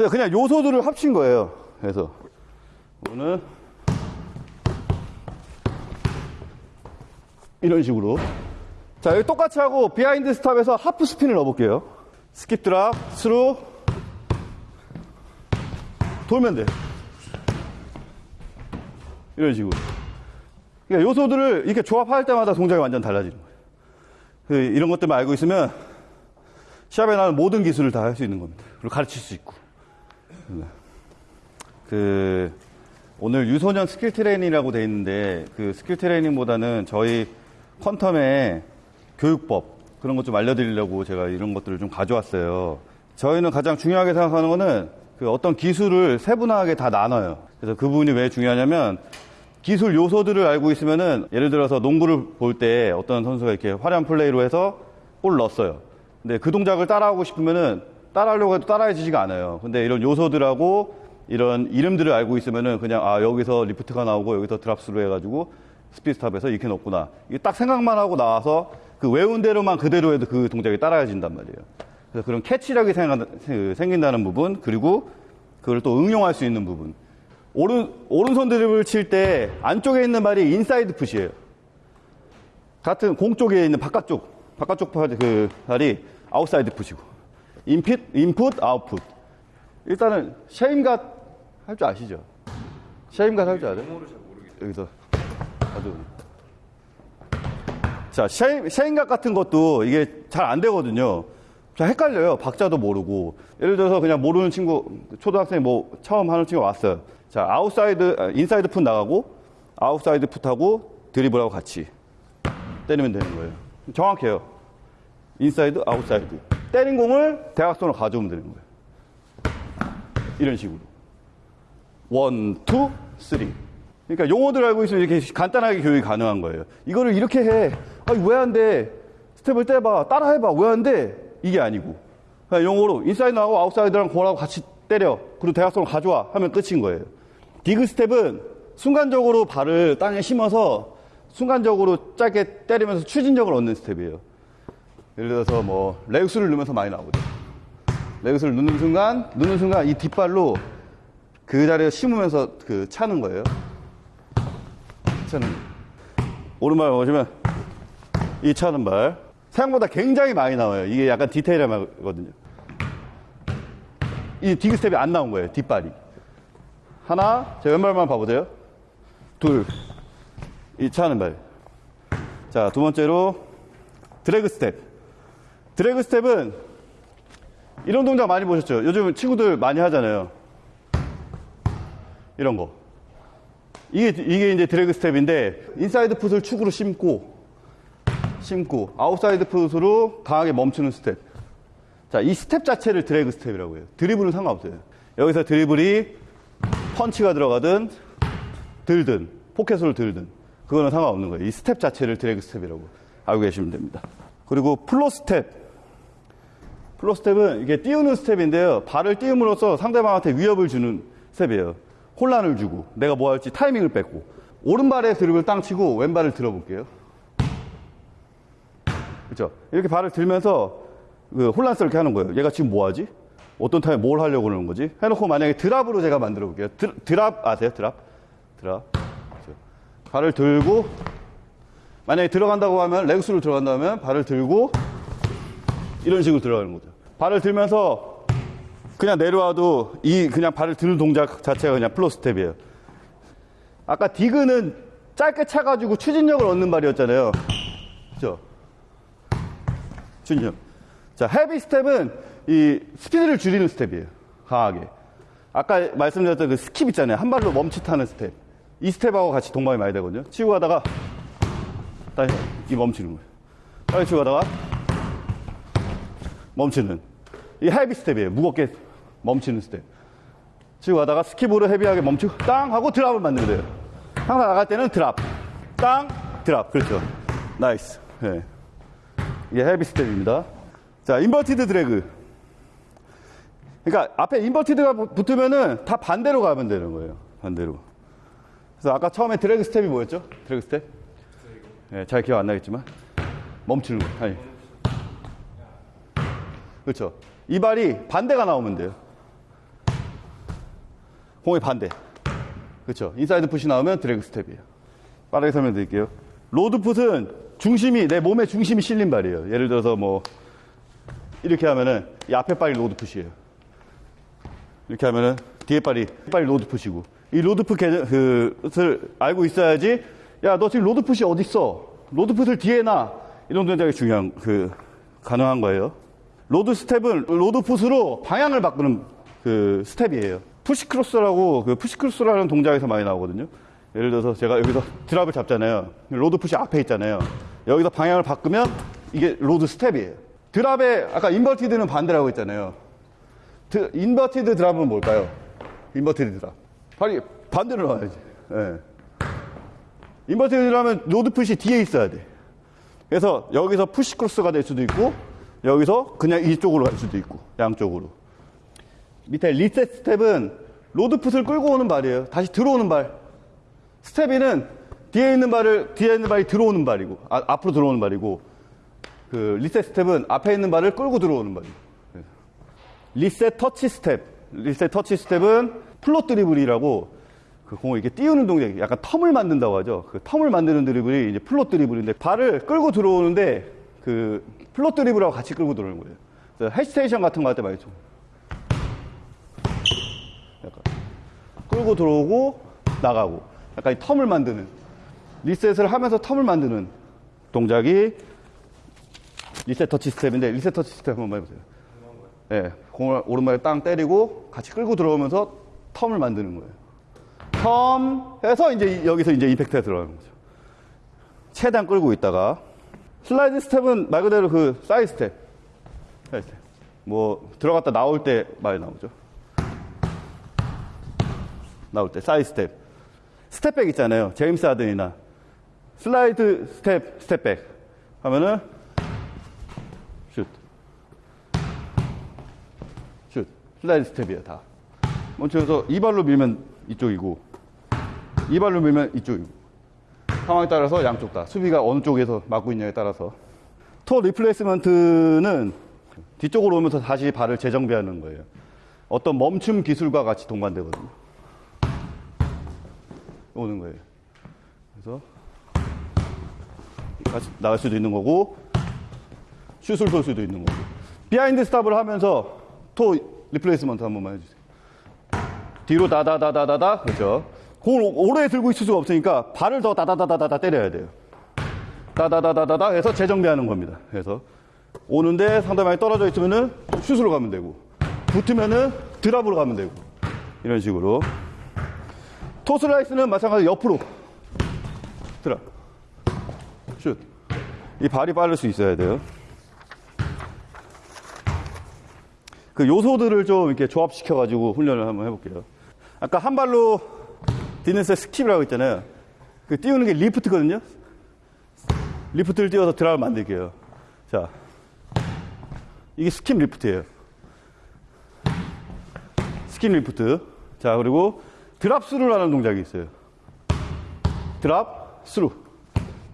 그냥 그냥 요소들을 합친 거예요. 그래서 이거는 이런 식으로. 자, 여기 똑같이 하고 behind stop에서 half spin을 넣어볼게요. skip drop, through. 돌면 돼. 이런 식으로. 그러니까 요소들을 이렇게 조합할 때마다 동작이 완전 달라지는 거예요. 그 이런 것들만 알고 있으면 시합에 나는 모든 기술을 다 할 수 있는 겁니다. 그리고 가르칠 수 있고. 그 오늘 유소년 skill training이라고 돼 있는데 그 skill training보다는 저희 퀀텀의 교육법 그런 것 좀 알려드리려고 제가 이런 것들을 좀 가져왔어요. 저희는 가장 중요하게 생각하는 거는 그 어떤 기술을 세분화하게 다 나눠요. 그래서 그 부분이 왜 중요하냐면 기술 요소들을 알고 있으면은 예를 들어서 농구를 볼 때 어떤 선수가 이렇게 화려한 플레이로 해서 골 넣었어요. 근데 그 동작을 따라하고 싶으면은 따라하려고 해도 따라해지지가 않아요. 근데 이런 요소들하고 이런 이름들을 알고 있으면은 그냥 아 여기서 lift가 나오고 여기서 drops로 해가지고 speed stop에서 이렇게 넣었구나. 이게 딱 생각만 하고 나와서 그 외운 대로만 그대로 해도 그 동작이 따라해진단 말이에요. 그래서 그런 catch력이 생각- 생긴다는 부분 그리고 그걸 또 응용할 수 있는 부분. 오른 오른손 드립을 칠 때 안쪽에 있는 발이 inside foot이에요. 같은 공 쪽에 있는 바깥쪽 바깥쪽 발- 그 발이 아웃사이드 풋이고 인핏 인풋 아웃풋. 일단은 Shammgod 할 줄 아시죠? Shammgod 할 줄 알아요? 여기서 아주 자 Shamm Shammgod 같은 것도 이게 잘 안 되거든요. 자 헷갈려요. 박자도 모르고 예를 들어서 그냥 모르는 친구 초등학생 뭐 처음 하는 친구 왔어요. 자 outside 아, inside foot 나가고 outside foot하고 드리블하고 같이 때리면 되는 거예요. 정확해요. inside outside 때린 공을 대각선으로 가져오면 되는 거예요. 이런 식으로. one, two, three. 그러니까 용어들 알고 있으면 이렇게 간단하게 교육이 가능한 거예요. 이거를 이렇게 해. 아니, 왜 안 돼? 스텝을 떼봐. 따라 해봐. 왜 안 돼? 이게 아니고. 그냥 용어로 inside하고 outside랑 공하고 같이 때려. 그리고 대각선을 가져와. 하면 끝인 거예요. dig step은 순간적으로 발을 땅에 심어서 순간적으로 짧게 때리면서 추진력을 얻는 스텝이에요. 예를 들어서 뭐, legs를 넣으면서 많이 나오거든요. legs를 넣는 순간, 넣는 순간 이 뒷발로 그 자리에 심으면서 그 차는 거예요. 차는. 오른발 보시면 이 차는 발. 생각보다 굉장히 많이 나와요. 이게 약간 디테일하거든요. 이 dig step이 안 나온 거예요. 뒷발이. 하나, 제 왼발만 봐보세요. 둘. 이 차는 발. 자, 두 번째로 drag step. Drag step은 이런 동작 많이 보셨죠? 요즘 친구들 많이 하잖아요. 이런 거. 이게, 이게 이제 drag step인데, inside foot을 축으로 심고, 심고, outside foot으로 강하게 멈추는 스텝. 자, 이 스텝 자체를 drag step이라고 해요. 드리블은 상관없어요. 여기서 드리블이 punch가 들어가든, 들든, pocket으로 들든, 그거는 상관없는 거예요. 이 스텝 자체를 drag step이라고 알고 계시면 됩니다. 그리고 float step. Float step은 이게 띄우는 스텝인데요. 발을 띄움으로써 상대방한테 위협을 주는 스텝이에요. 혼란을 주고 내가 뭐 할지 타이밍을 뺏고 오른발에 드립을 땅 치고 왼발을 들어볼게요. 그렇죠? 이렇게 발을 들면서 그 혼란스럽게 하는 거예요. 얘가 지금 뭐 하지? 어떤 타임에 뭘 하려고 그러는 거지? 해놓고 만약에 drop으로 제가 만들어 볼게요. 드, drop 아세요? Drop? Drop. 그렇죠. 발을 들고 만약에 들어간다고 하면 legs로 들어간다 면 발을 들고 이런 식으로 들어가는 거죠. 발을 들면서 그냥 내려와도 이 그냥 발을 드는 동작 자체가 그냥 float step이에요. 아까 dig는 짧게 차가지고 추진력을 얻는 발이었잖아요. 그죠? 추진력. 자, heavy step은 이 스피드를 줄이는 스텝이에요. 강하게. 아까 말씀드렸던 그 skip 있잖아요. 한 발로 멈칫하는 스텝. 이 스텝하고 같이 동반이 많이 되거든요. 치고 가다가 다시 이 멈추는 거예요. 빨리 치고 가다가 멈추는. 이 heavy step이에요. 무겁게 멈추는 스텝. 치고 가다가 skip으로 heavy하게 멈추고 땅 하고 drop을 만들면 돼요. 항상 나갈 때는 drop. 땅, drop. 그렇죠. Nice. 네. 이게 heavy step입니다. 자, inverted drag. 그러니까 앞에 inverted가 붙으면은 다 반대로 가면 되는 거예요. 반대로. 그래서 아까 처음에 drag step이 뭐였죠? Drag step? 네, 잘 기억 안 나겠지만. 멈추는 거. 아니. 그렇죠. 이 발이 반대가 나오면 돼요. 공의 반대. 그렇죠. inside foot이 나오면 drag step이에요. 빠르게 설명드릴게요. load foot은 중심이 내 몸의 중심이 실린 발이에요. 예를 들어서 뭐 이렇게 하면은 이 앞에 발이 load foot이에요. 이렇게 하면은 뒤에 발이 발이 load foot이고 이 load foot 그을 알고 있어야지 야 너 지금 load foot이 어디 있어? load foot을 뒤에 놔 이런 동작이 중요한 그 가능한 거예요. load step은 load foot으로 방향을 바꾸는 그 스텝이에요. push cross라고 그 push cross라는 동작에서 많이 나오거든요. 예를 들어서 제가 여기서 drop을 잡잖아요. load foot이 앞에 있잖아요. 여기서 방향을 바꾸면 이게 load step이에요. drop에 아까 inverted는 반대라고 했잖아요. 드, inverted drop은 뭘까요? inverted drop. 발이 반대로 나와야지. 예. inverted drop은 load foot이 뒤에 있어야 돼. 그래서 여기서 push cross가 될 수도 있고 여기서 그냥 이쪽으로 갈 수도 있고 양쪽으로. 밑에 reset step은 load foot을 끌고 오는 발이에요. 다시 들어오는 발. 스텝이는 뒤에 있는 발을 뒤에 있는 발이 들어오는 발이고 아, 앞으로 들어오는 발이고 그 reset step은 앞에 있는 발을 끌고 들어오는 발이고 reset touch step reset touch step은 float dribble이라고 그 공을 이렇게 띄우는 동작 약간 term을 만든다고 하죠 그 term을 만드는 드리블이 이제 float dribble인데 발을 끌고 들어오는데 그 float dribble하고 같이 끌고 들어오는 거예요 그래서 hesitation 같은 거 할 때 많이 좀 약간 끌고 들어오고 나가고 약간 이 term을 만드는 reset을 하면서 term을 만드는 동작이 reset touch step인데 reset touch step 한번 해보세요. 예, 공을 오른발에 땅 때리고 같이 끌고 들어오면서 term을 만드는 거예요. term 해서 이제 이- 여기서 이제 임팩트가 들어가는 거죠. 최대한 끌고 있다가 slide step은 말 그대로 그 side step. side step. 뭐 들어갔다 나올 때 많이 나오죠. 나올 때 side step. step back 있잖아요. 제임스 하든이나 slide step step back 하면은 슛. 슛. slide step이에요, 다. 먼저 서 이 발로 밀면 이쪽이고 이 발로 밀면 이쪽이고 상황에 따라서 양쪽 다 수비가 어느 쪽에서 막고 있냐에 따라서 toe replacement는 뒤쪽으로 오면서 다시 발을 재정비하는 거예요. 어떤 멈춤 기술과 같이 동반되거든요. 오는 거예요. 그래서 나갈 수도 있는 거고 슛을 쏠 수도 있는 거고 behind stop을 하면서 toe replacement 한 번만 해주세요. 뒤로 다다다다다다 그렇죠. 오- 오래 들고 있을 수가 없으니까 발을 더 다다다다다다 때려야 돼요. 다다다다다다 해서 재정비하는 겁니다. 그래서 오는데 상대방이 떨어져 있으면은 슛으로 가면 되고 붙으면은 drop으로 가면 되고 이런 식으로 toe slice는 마찬가지로 옆으로 drop 슛. 이 발이 빠를 수 있어야 돼요. 그 요소들을 좀 이렇게 조합시켜가지고 훈련을 한번 해볼게요. 아까 한 발로 뛰는 skip이라고 했잖아요. 그 띄우는 게 lift거든요. lift를 띄워서 drop을 만들게요. 자. 이게 skip lift예요. skip lift. 자, 그리고 드랍 스루를 하는 동작이 있어요. drop through.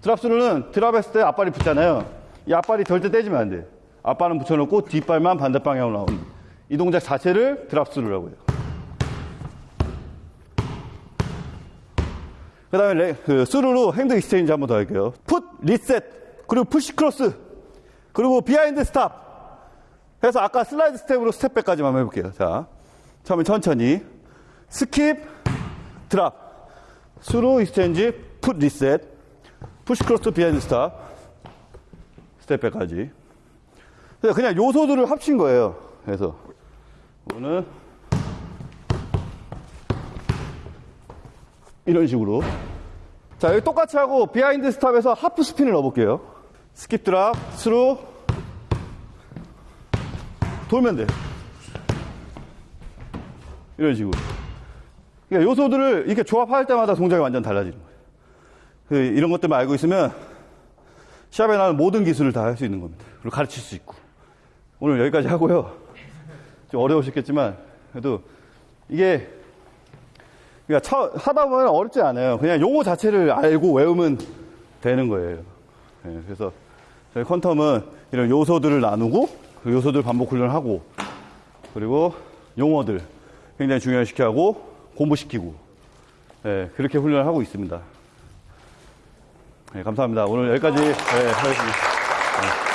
drop through는 drop 했을 때 앞발이 붙잖아요. 이 앞발이 절대 떼지면 안 돼. 앞발은 붙여놓고 뒷발만 반대 방향으로 나오는. 이 동작 자체를 drop through라고 해요. 그 다음에 그 스루로 핸드 익스체인지 한 번 더 할게요. foot, reset, 그리고 push cross, 그리고 behind stop. 해서 아까 slide step으로 step back까지만 해볼게요. 자, 처음에 천천히. skip, drop, through exchange, foot, reset, push cross, behind stop, step back까지. 그냥 요소들을 합친 거예요. 그래서 이거 이런 식으로. 자, 여기 똑같이 하고 behind stop에서 half spin을 넣어볼게요. skip drop, through. 돌면 돼. 이런 식으로. 그러니까 요소들을 이렇게 조합할 때마다 동작이 완전 달라지는 거예요. 그 이런 것들만 알고 있으면 시합에 나오는 모든 기술을 다 할 수 있는 겁니다. 그리고 가르칠 수 있고. 오늘 여기까지 하고요. 좀 어려우셨겠지만, 그래도 이게 그러니까 처- 하다 보면 어렵지 않아요. 그냥 용어 자체를 알고 외우면 되는 거예요. 예, 그래서 저희 컨텀은 이런 요소들을 나누고 그 요소들 반복 훈련하고 그리고 용어들 굉장히 중요시켜 하고 공부시키고 예, 그렇게 훈련을 하고 있습니다. 예, 감사합니다. 오늘 여기까지 예, 하겠습니다. 예.